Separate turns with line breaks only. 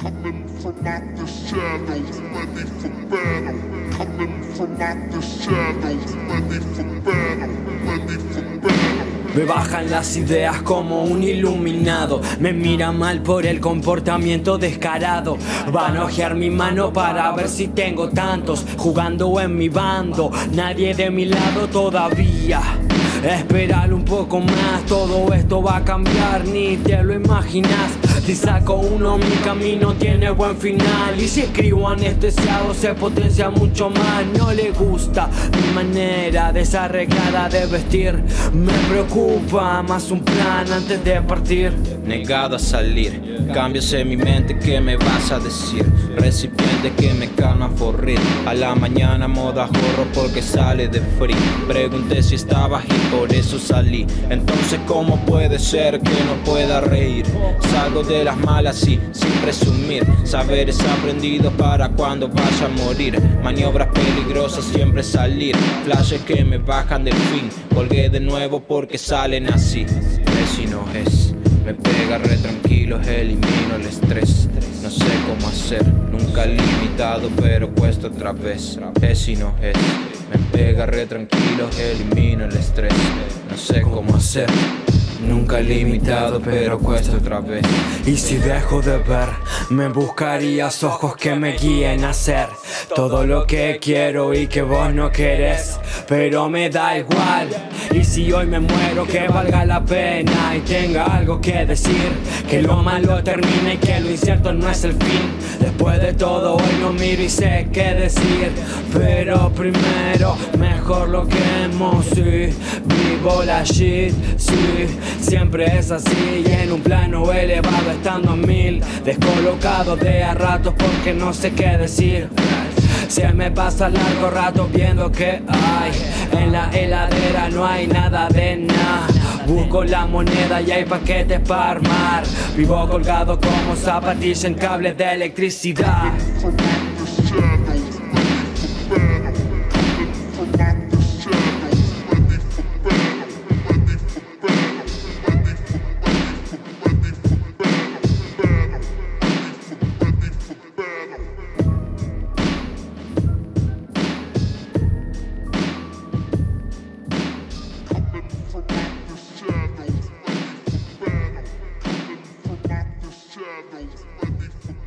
Coming from out the shadows, ready for battle. Coming from out.
Me bajan las ideas como un iluminado. Me mira mal por el comportamiento descarado. Van a ojear mi mano para ver si tengo tantos Jugando en mi bando. Nadie de mi lado todavía. Esperar un poco más, todo esto va a cambiar, ni te lo imaginas Si saco uno, mi camino tiene buen final. Y si escribo anestesiado se potencia mucho más. No le gusta mi manera desarreglada de vestir. Me preocupa más un plan antes de partir.
Negado a salir, cambios en mi mente, ¿qué me vas a decir? Recipiente que me calma por rir A la mañana moda jorro porque sale de frío. Pregunté si estaba y por eso salí. Entonces ¿cómo puede ser que no pueda reír? Salgo de las malas y sin presumir. Saberes aprendidos para cuando vaya a morir. Maniobras peligrosas siempre salir. Flashes que me bajan del fin. Colgué de nuevo porque salen así. Es y no es. Me pega re tranquilo, elimino el estrés. No sé cómo hacer, nunca limitado pero cuesta otra vez. Es y no es. Me pega re tranquilo, elimino el estrés. No sé cómo hacer Nunca limitado pero cuesta otra vez.
Y si dejo de ver Me buscarías ojos que me guíen a hacer Todo lo que quiero y que vos no querés Pero me da igual. Y si hoy me muero que valga la pena Y tenga algo que decir Que lo malo termine y que lo incierto no es el fin Después de todo hoy no miro y sé qué decir. Pero primero mejor lo quemo, sí Vivo la shit, sí. Siempre es así y en un plano elevado estando a mil Descolocado de a ratos porque no sé qué decir. Se me pasa largo rato viendo que hay. En la heladera no hay nada de nada Busco la moneda y hay paquetes para armar. Vivo colgado como zapatilla en cables de electricidad
moment.